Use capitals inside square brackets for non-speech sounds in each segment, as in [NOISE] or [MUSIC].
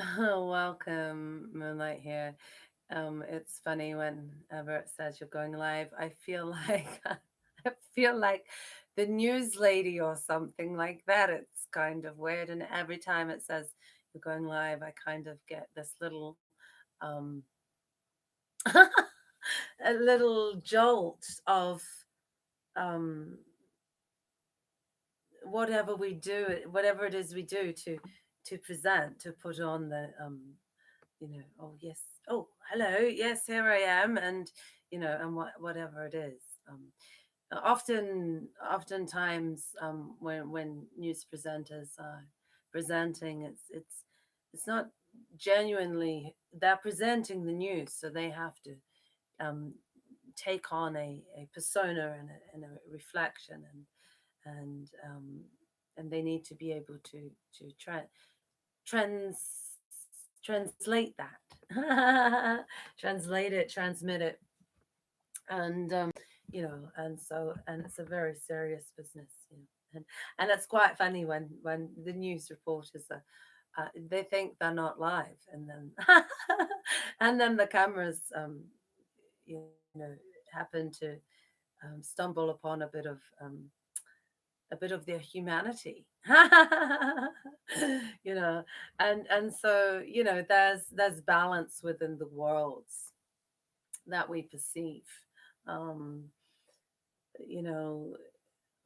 [LAUGHS] Welcome, Moonlight here. Um, it's funny whenever it says you're going live, I feel [LAUGHS] like I feel like the news lady or something like that. It's kind of weird, and every time it says you're going live, I kind of get this little um [LAUGHS] a little jolt of um whatever we do, whatever it is we do to to present, to put on the um you know, oh yes, oh hello, yes, here I am, and you know, and what whatever it is. Um, often, oftentimes, um, when when news presenters are presenting, it's it's it's not genuinely they're presenting the news, so they have to um, take on a, a persona and a, and a reflection, and and um, and they need to be able to to try trans translate that [LAUGHS] translate it transmit it. And um you know and so and it's a very serious business you know and and it's quite funny when when the news reporters are uh, they think they're not live and then [LAUGHS] and then the cameras um you know happen to um, stumble upon a bit of um, a bit of their humanity. [LAUGHS] You know and and so you know there's there's balance within the worlds that we perceive. Um you know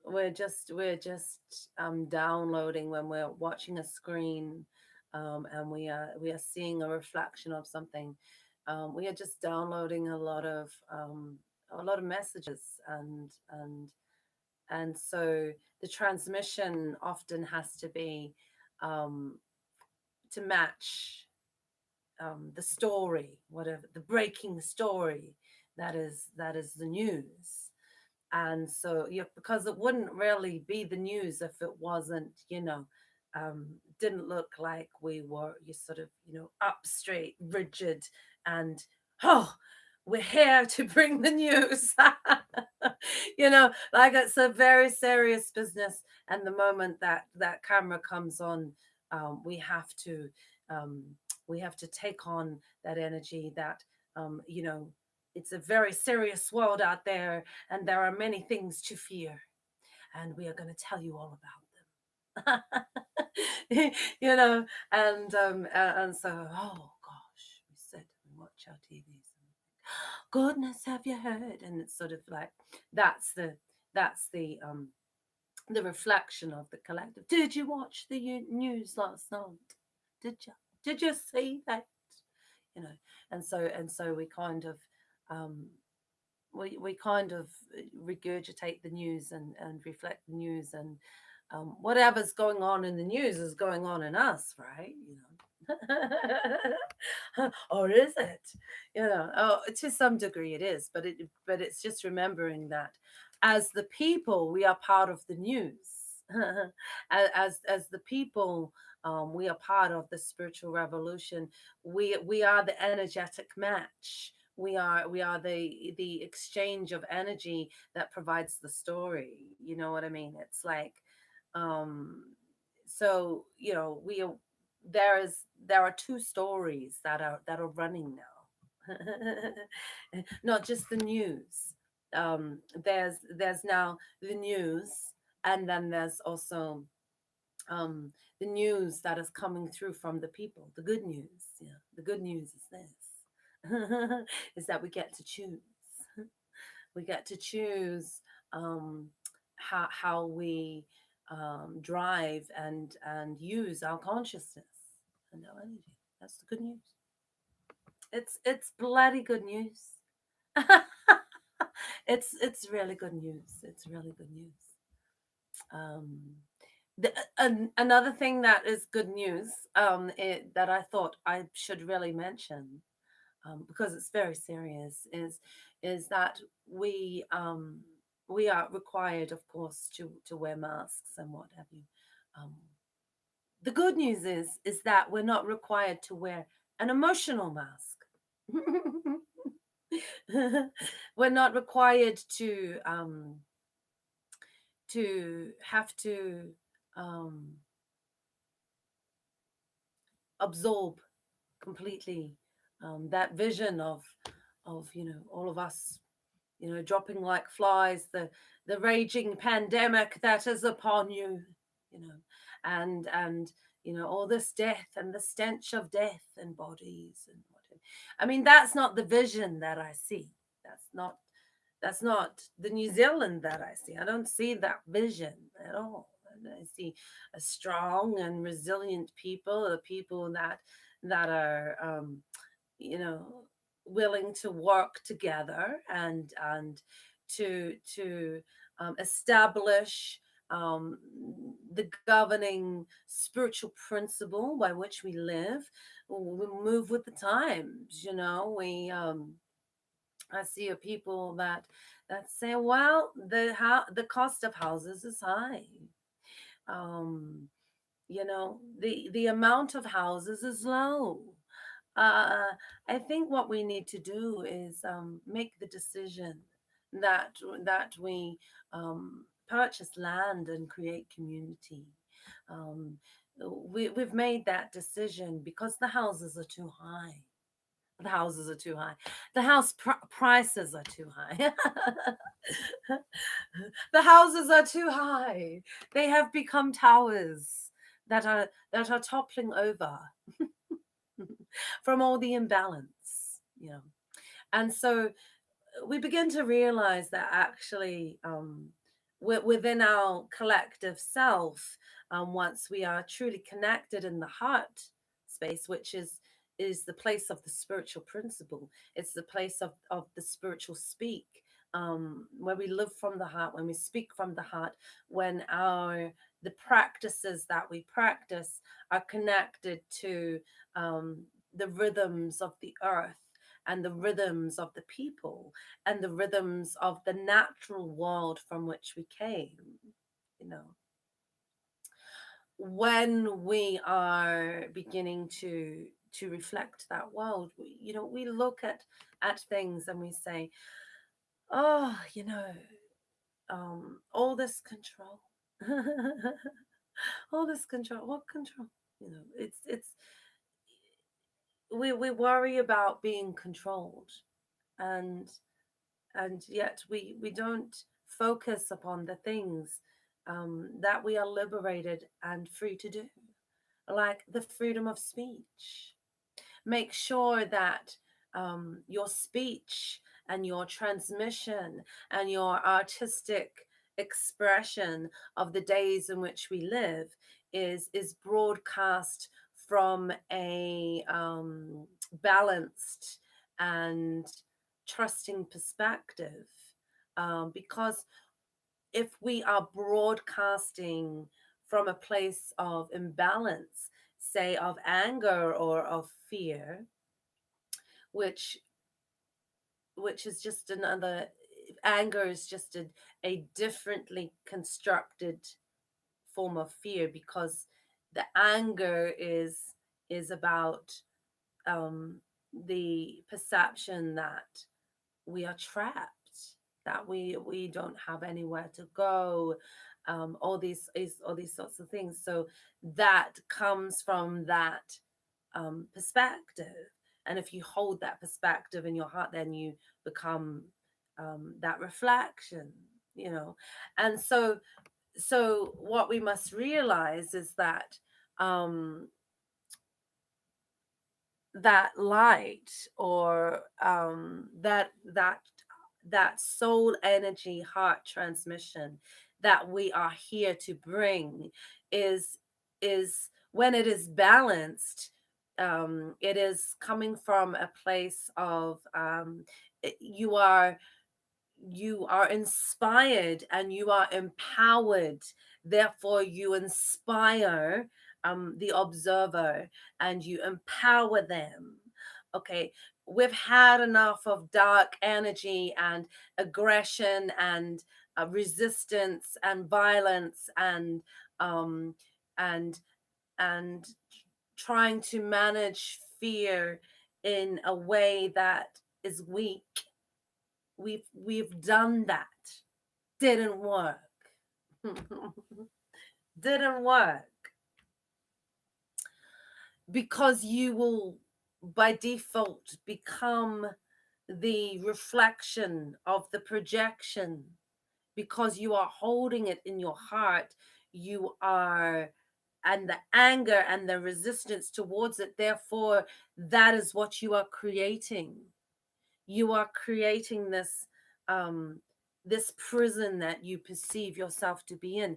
we're just we're just um downloading when we're watching a screen um and we are we are seeing a reflection of something. Um we are just downloading a lot of um a lot of messages and and and so the transmission often has to be um, to match um, the story, whatever the breaking story that is that is the news. And so, yeah, because it wouldn't really be the news if it wasn't, you know, um, didn't look like we were you sort of, you know, up straight, rigid, and oh, we're here to [LAUGHS] bring the news. [LAUGHS] you know, like it's a very serious business. And the moment that that camera comes on, um, we have to um, we have to take on that energy. That um, you know, it's a very serious world out there, and there are many things to fear, and we are going to tell you all about them. [LAUGHS] you know, and um, and so oh gosh, we said watch our TVs goodness have you heard? and it's sort of like that's the that's the um the reflection of the collective. Did you watch the news last night? Did you did you see that? You know and so and so we kind of um we, we kind of regurgitate the news and and reflect the news and um, whatever's going on in the news is going on in us right? You know [LAUGHS] or is it? You know, oh, to some degree it is, but it but it's just remembering that as the people we are part of the news. [LAUGHS] as as the people um, we are part of the spiritual revolution. We we are the energetic match. We are we are the the exchange of energy that provides the story. You know what I mean? It's like um so you know we there is there are two stories that are that are running now. [LAUGHS] Not just the news. Um there's there's now the news and then there's also um the news that is coming through from the people the good news yeah the good news is this [LAUGHS] is that we get to choose. We get to choose um how how we um, drive and and use our consciousness and no energy. That's the good news. It's it's bloody good news. [LAUGHS] it's it's really good news. It's really good news. Um, the, an, another thing that is good news um, it, that I thought I should really mention um, because it's very serious is is that we um, we are required, of course, to to wear masks and what have you. Um, the good news is is that we're not required to wear an emotional mask. [LAUGHS] we're not required to um, to have to um, absorb completely um, that vision of of you know all of us you know dropping like flies the the raging pandemic that is upon you you know and and you know all this death and the stench of death and bodies and whatever. I mean that's not the vision that i see. That's not that's not the new zealand that i see. I don't see that vision at all. I see a strong and resilient people, the people that that are, um, you know, willing to work together and and to to um, establish um, the governing spiritual principle by which we live. We move with the times, you know. We um, I see a people that that say, well, the how the cost of houses is high um you know the the amount of houses is low uh i think what we need to do is um make the decision that that we um purchase land and create community um we, we've made that decision because the houses are too high the houses are too high. The house pr- prices are too high. [LAUGHS] the houses are too high. They have become towers that are that are toppling over [LAUGHS] from all the imbalance, you know. And so we begin to realize that actually um, within our collective self, um, once we are truly connected in the heart space, which is is the place of the spiritual principle. It's the place of, of the spiritual speak, um, where we live from the heart, when we speak from the heart, when our the practices that we practice are connected to um, the rhythms of the earth and the rhythms of the people and the rhythms of the natural world from which we came, you know? When we are beginning to to reflect that world we, you know we look at at things and we say oh you know um all this control [LAUGHS] all this control what control? You know it's it's we we worry about being controlled and and yet we we don't focus upon the things um, that we are liberated and free to do like the freedom of speech. Make sure that um, your speech and your transmission and your artistic expression of the days in which we live is is broadcast from a um, balanced and trusting perspective um, because if we are broadcasting from a place of imbalance say of anger or of fear which which is just another anger is just a, a differently constructed form of fear because the anger is is about um, the perception that we are trapped that we we don't have anywhere to go um, all these is all these sorts of things. So that comes from that um, perspective, and if you hold that perspective in your heart, then you become um, that reflection, you know. And so, so what we must realize is that um, that light or um, that that that soul energy heart transmission that we are here to bring is is when it is balanced um, it is coming from a place of um, you are you are inspired and you are empowered therefore you inspire um, the observer and you empower them okay we've had enough of dark energy and aggression and uh, resistance and violence and um, and and trying to manage fear in a way that is weak. We've we've done that. Didn't work. [LAUGHS] Didn't work. because you will by default become the reflection of the projection because you are holding it in your heart you are and the anger and the resistance towards it therefore that is what you are creating you are creating this um this prison that you perceive yourself to be in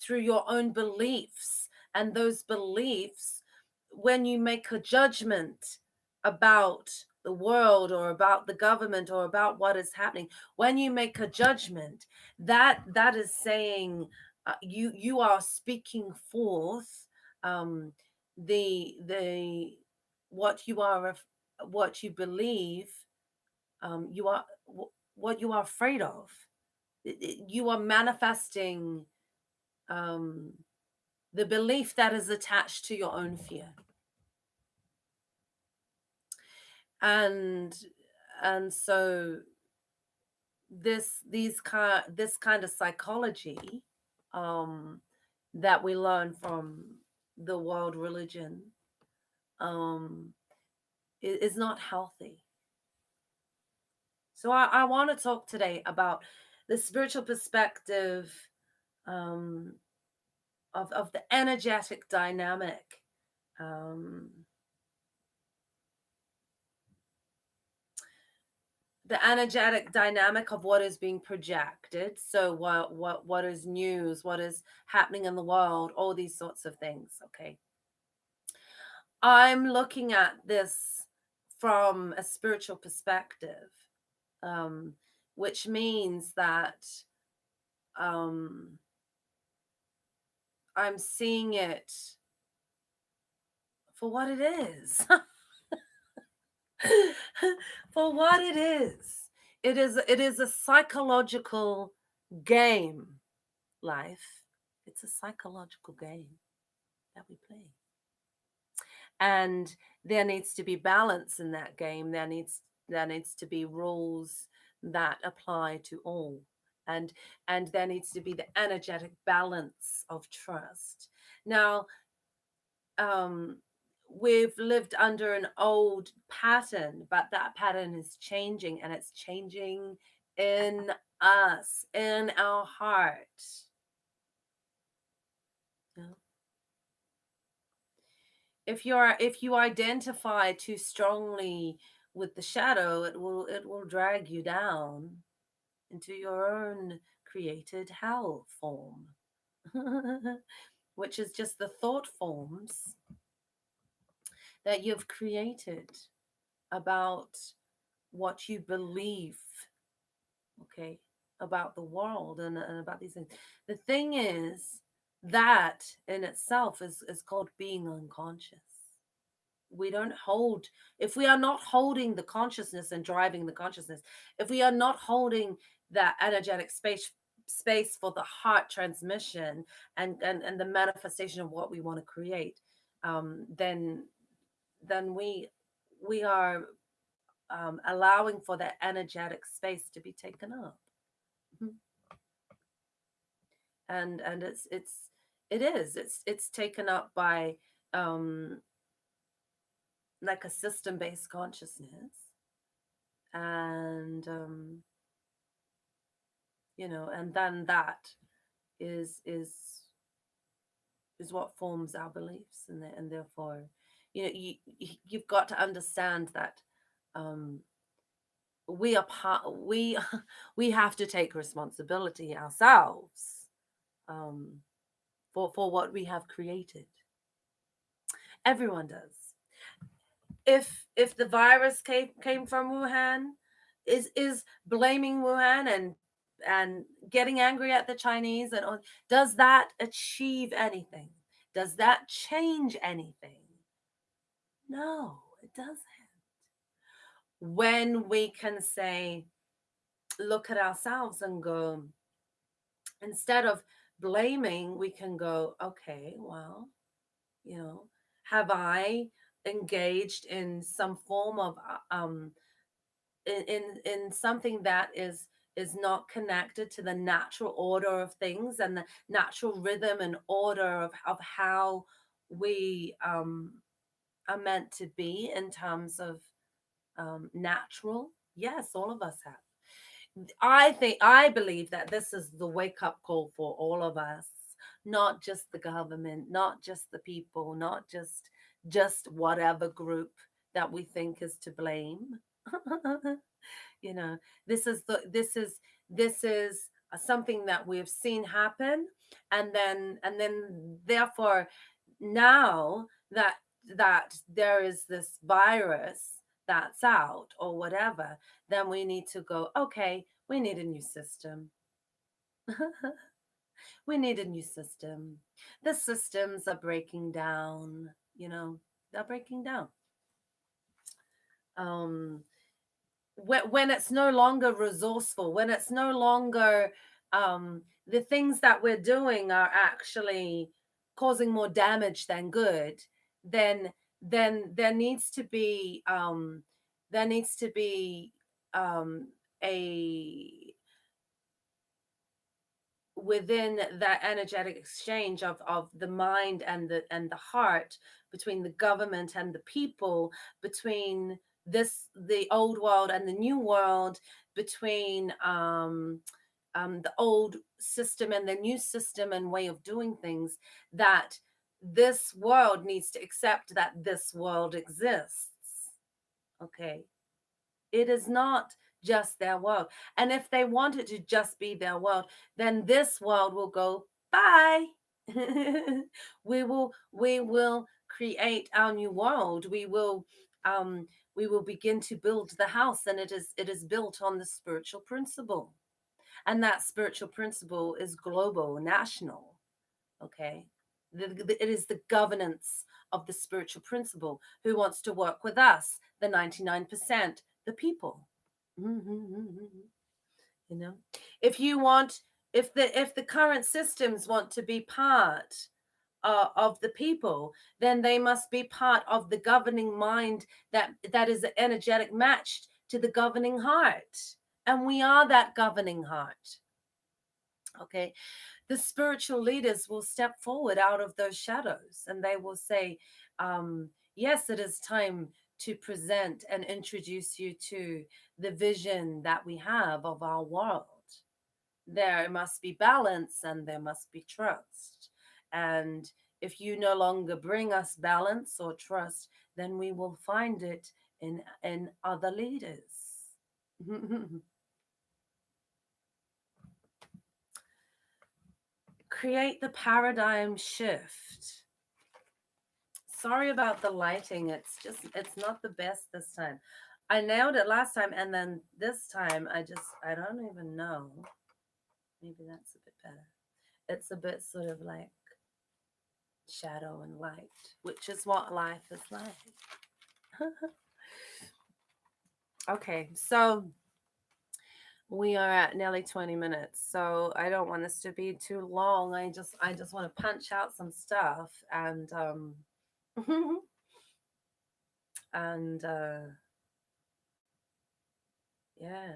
through your own beliefs and those beliefs when you make a judgment about the world or about the government or about what is happening when you make a judgment that that is saying uh, you you are speaking forth um the the what you are what you believe um you are wh- what you are afraid of. I- I- you are manifesting um the belief that is attached to your own fear. And and so this these kind this kind of psychology um that we learn from the world religion um i- is not healthy so i, I want to talk today about the spiritual perspective um of of the energetic dynamic um the energetic dynamic of what is being projected. So what what what is news? What is happening in the world? All these sorts of things okay? I'm looking at this from a spiritual perspective um which means that um i'm seeing it for what it is. [LAUGHS] For what it is. It is it is a psychological game life. It's a psychological game that we play. And there needs to be balance in that game. There needs there needs to be rules that apply to all and and there needs to be the energetic balance of trust. Now um we've lived under an old pattern but that pattern is changing and it's changing in us in our heart. If you're if you identify too strongly with the shadow it will it will drag you down into your own created hell form [LAUGHS] which is just the thought forms that you've created about what you believe okay about the world and, and about these things. The thing is that in itself is is called being unconscious we don't hold if we are not holding the consciousness and driving the consciousness if we are not holding that energetic space space for the heart transmission and and, and the manifestation of what we want to create um then then we we are um, allowing for that energetic space to be taken up Mhm. and and it's it's it is it's it's taken up by um like a system based consciousness and um you know and then that is is is what forms our beliefs and, and therefore you know you you've got to understand that um we are part we [LAUGHS] we have to take responsibility ourselves um for for what we have created. Everyone does if if the virus came came from wuhan is is blaming wuhan and and getting angry at the chinese and all does that achieve anything? Does that change anything? No it doesn't. When we can say look at ourselves and go instead of blaming we can go okay well you know have i engaged in some form of uh, um in in, in something that is is not connected to the natural order of things and the natural rhythm and order of, of how we um are meant to be in terms of um, natural? Yes, all of us have. I think I believe that this is the wake up call for all of us, not just the government, not just the people, not just just whatever group that we think is to blame. [LAUGHS] you know, this is the this is this is uh, something that we've seen happen and then and then therefore now that that there is this virus that's out or whatever then we need to go okay we need a new system. [LAUGHS] We need a new system. The systems are breaking down you know they're breaking down. Um when, when it's no longer resourceful when it's no longer um the things that we're doing are actually causing more damage than good then then there needs to be um there needs to be um a within that energetic exchange of of the mind and the and the heart between the government and the people between this the old world and the new world between um um, the old system and the new system and way of doing things that this world needs to accept that this world exists. Okay? It is not just their world and if they want it to just be their world then this world will go bye. [LAUGHS] We will we will create our new world. We will um we will begin to build the house and it is it is built on the spiritual principle and that spiritual principle is global national okay? The, the, it is the governance of the spiritual principle. Who wants to work with us? The 99% the people you know? If you want if the if the current systems want to be part uh, of the people then they must be part of the governing mind that that is energetic matched to the governing heart. And we are that governing heart. Okay? The spiritual leaders will step forward out of those shadows and they will say um, yes it is time to present and introduce you to the vision that we have of our world. There must be balance and there must be trust. And if you no longer bring us balance or trust then we will find it in in other leaders. [LAUGHS] Create the paradigm shift. Sorry about the lighting. It's just, it's not the best this time. I nailed it last time. And then this time I just, I don't even know. Maybe that's a bit better. It's a bit sort of like shadow and light, which is what life is like. [LAUGHS] okay. So, we are at nearly 20 minutes so i don't want this to be too long i just i just want to punch out some stuff and um [LAUGHS] and uh yeah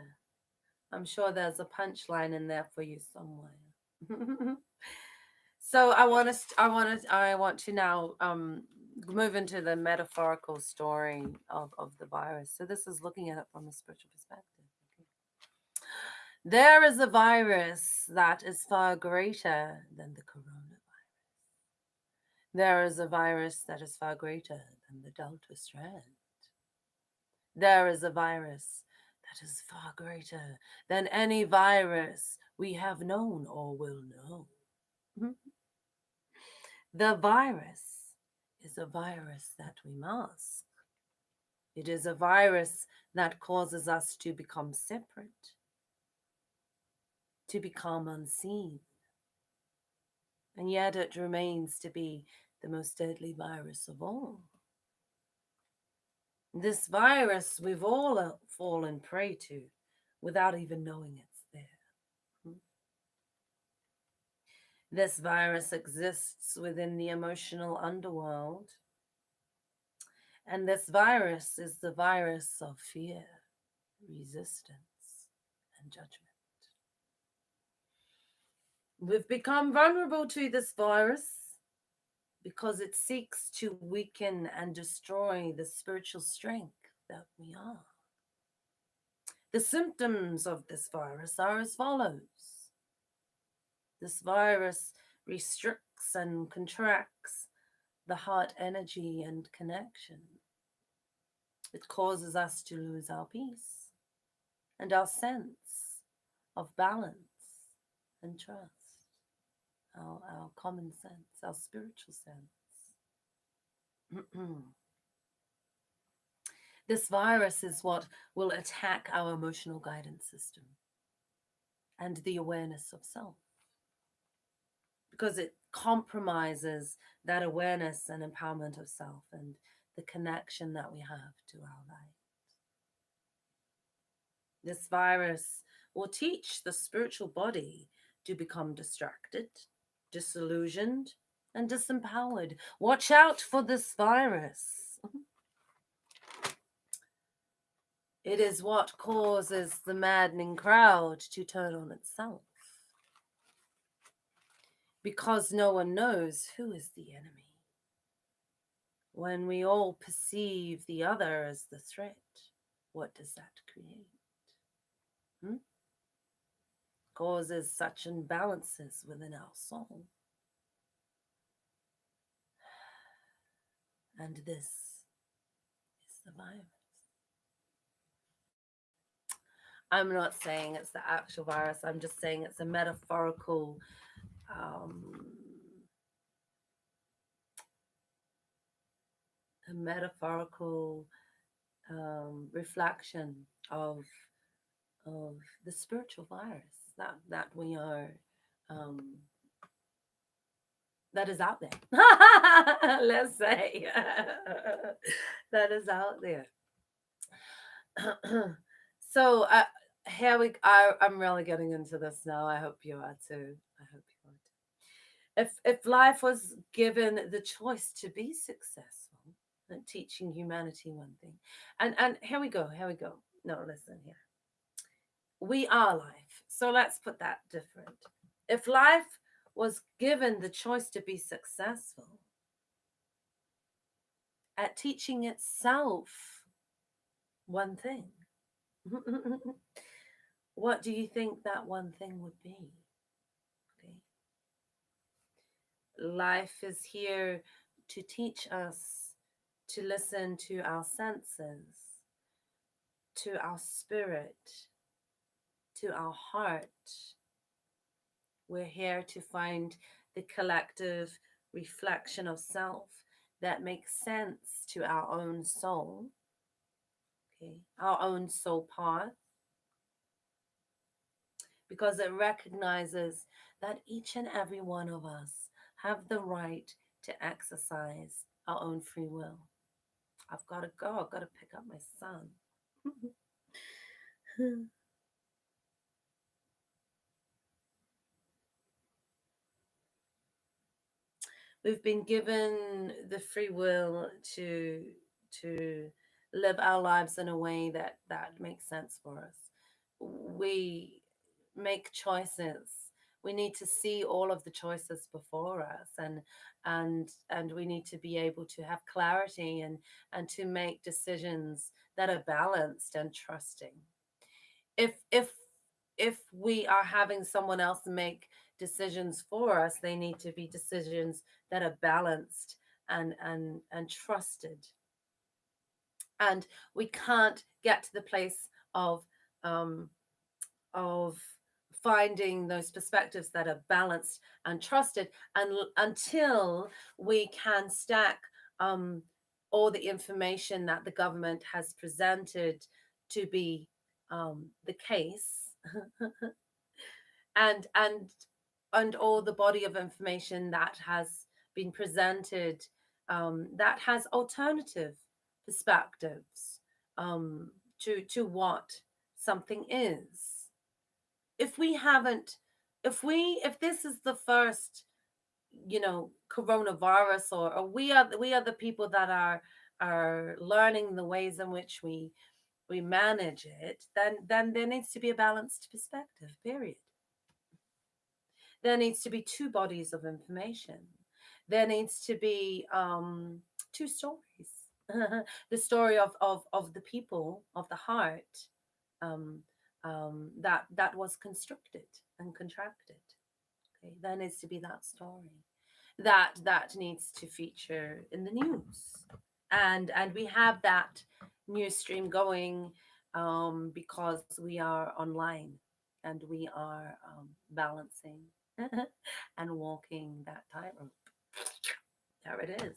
i'm sure there's a punchline in there for you somewhere. [LAUGHS] So i want to i want to i want to now um move into the metaphorical story of of the virus. So this is looking at it from a spiritual perspective there is a virus that is far greater than the coronavirus. There is a virus that is far greater than the Delta strand. There is a virus that is far greater than any virus we have known or will know. Mm-hmm. the virus is a virus that we mask. It is a virus that causes us to become separate to become unseen. And yet it remains to be the most deadly virus of all. This virus we've all uh, fallen prey to without even knowing it's there. Hmm. This virus exists within the emotional underworld. And this virus is the virus of fear, resistance, and judgment. We've become vulnerable to this virus because it seeks to weaken and destroy the spiritual strength that we are. The symptoms of this virus are as follows this virus restricts and contracts the heart energy and connection. It causes us to lose our peace and our sense of balance and trust, our, our common sense, our spiritual sense. [CLEARS THROAT] this virus is what will attack our emotional guidance system and the awareness of self because it compromises that awareness and empowerment of self and the connection that we have to our light. This virus will teach the spiritual body to become distracted, disillusioned, and disempowered. Watch out for this virus. [LAUGHS] It is what causes the maddening crowd to turn on itself because no one knows who is the enemy. When we all perceive the other as the threat, what does that create? Hmm? Causes such imbalances within our soul. And this is the virus. I'm not saying it's the actual virus, I'm just saying it's a metaphorical um, a metaphorical um, reflection of of the spiritual virus that that we are um, that is out there. [LAUGHS] Let's say [LAUGHS] that is out there. [CLEARS THROAT] so uh, here we. I, I'm really getting into this now. I hope you are too. I hope you are. Too. if if life was given the choice to be successful and teaching humanity one thing and and here we go here we go no listen here we are life so let's put that different. If life was given the choice to be successful at teaching itself one thing [LAUGHS] what do you think that one thing would be? Life is here to teach us to listen to our senses, to our spirit, to our heart. We're here to find the collective reflection of self that makes sense to our own soul, okay, our own soul path, because it recognizes that each and every one of us have the right to exercise our own free will. I've got to go. I've got to pick up my son. [LAUGHS] We've been given the free will to to live our lives in a way that that makes sense for us. We make choices we need to see all of the choices before us and and and we need to be able to have clarity and and to make decisions that are balanced and trusting if if if we are having someone else make decisions for us they need to be decisions that are balanced and and and trusted. And we can't get to the place of um of finding those perspectives that are balanced and trusted and until we can stack um, all the information that the government has presented to be um, the case. [LAUGHS] And and and all the body of information that has been presented um, that has alternative perspectives um, to to what something is. If we haven't if we if this is the first you know coronavirus or, or we are we are the people that are are learning the ways in which we we manage it then then there needs to be a balanced perspective period there needs to be two bodies of information there needs to be um, two stories. [LAUGHS] the story of, of, of the people, of the heart, um, um, that, that was constricted and contracted. Okay, there needs to be that story. That that needs to feature in the news. And and we have that news stream going um, because we are online and we are um, balancing [LAUGHS] and walking that tightrope. [LAUGHS] There it is.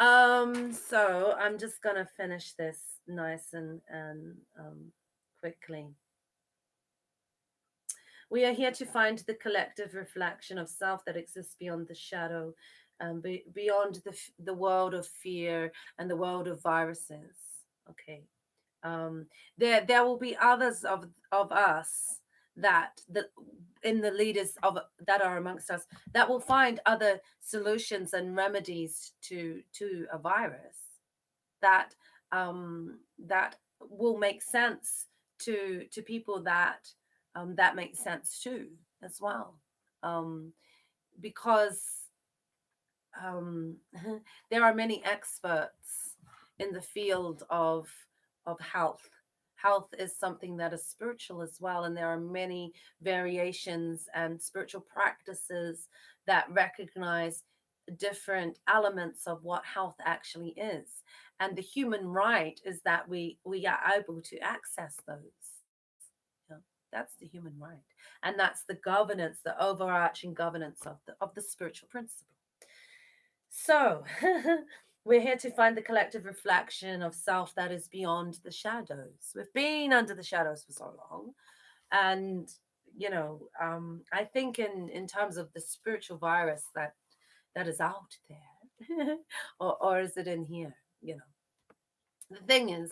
Um, so I'm just gonna finish this nice and and um, quickly. We are here to find the collective reflection of self that exists beyond the shadow, um, be, beyond the the world of fear and the world of viruses. Okay, um, there there will be others of of us that the in the leaders of that are amongst us that will find other solutions and remedies to to a virus that um, that will make sense to to people that um, that makes sense too as well. Um, because um, [LAUGHS] there are many experts in the field of of health health is something that is spiritual as well and there are many variations and spiritual practices that recognize different elements of what health actually is and the human right is that we we are able to access those. That's the human right and that's the governance the overarching governance of the of the spiritual principle. So [LAUGHS] We're here to find the collective reflection of self that is beyond the shadows. We've been under the shadows for so long. And, you know, um, I think in, in terms of the spiritual virus that that is out there, [LAUGHS] or, or is it in here? You know, the thing is,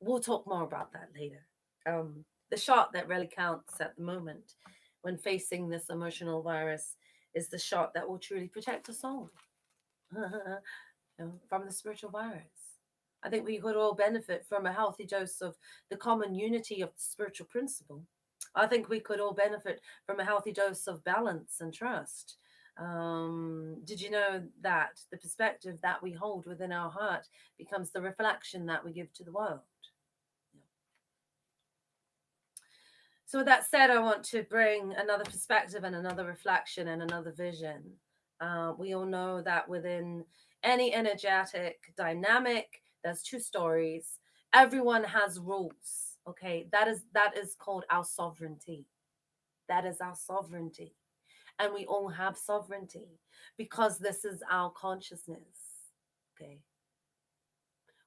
we'll talk more about that later. Um, the shot that really counts at the moment when facing this emotional virus is the shot that will truly protect us all. [LAUGHS] know, from the spiritual virus. I think we could all benefit from a healthy dose of the common unity of the spiritual principle. I think we could all benefit from a healthy dose of balance and trust. Um, did you know that the perspective that we hold within our heart becomes the reflection that we give to the world? So, with that said, I want to bring another perspective and another reflection and another vision. Uh, we all know that within any energetic dynamic there's two stories. Everyone has rules okay? That is that is called our sovereignty. That is our sovereignty. And we all have sovereignty because this is our consciousness okay?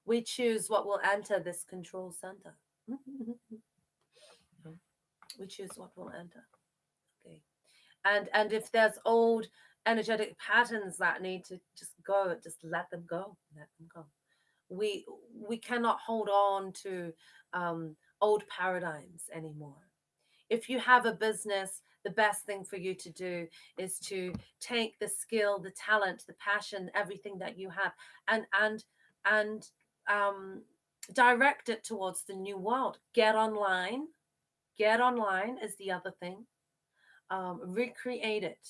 We choose what will enter this control center. [LAUGHS] We choose what will enter okay? And and if there's old energetic patterns that need to just go just let them go let them go. We we cannot hold on to um, old paradigms anymore. If you have a business the best thing for you to do is to take the skill the talent the passion everything that you have and and and um, direct it towards the new world. Get online. Get online is the other thing. Um, recreate it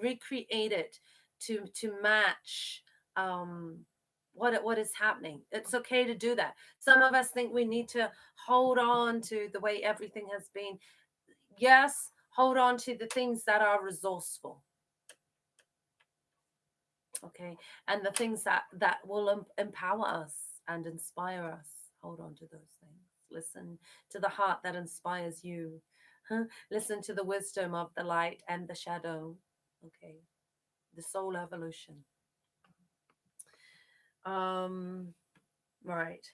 recreate it to to match um what what is happening. It's okay to do that. Some of us think we need to hold on to the way everything has been. Yes hold on to the things that are resourceful. Okay? And the things that that will em- empower us and inspire us. Hold on to those things. Listen to the heart that inspires you. [LAUGHS] Listen to the wisdom of the light and the shadow Okay. The soul evolution. Um, right.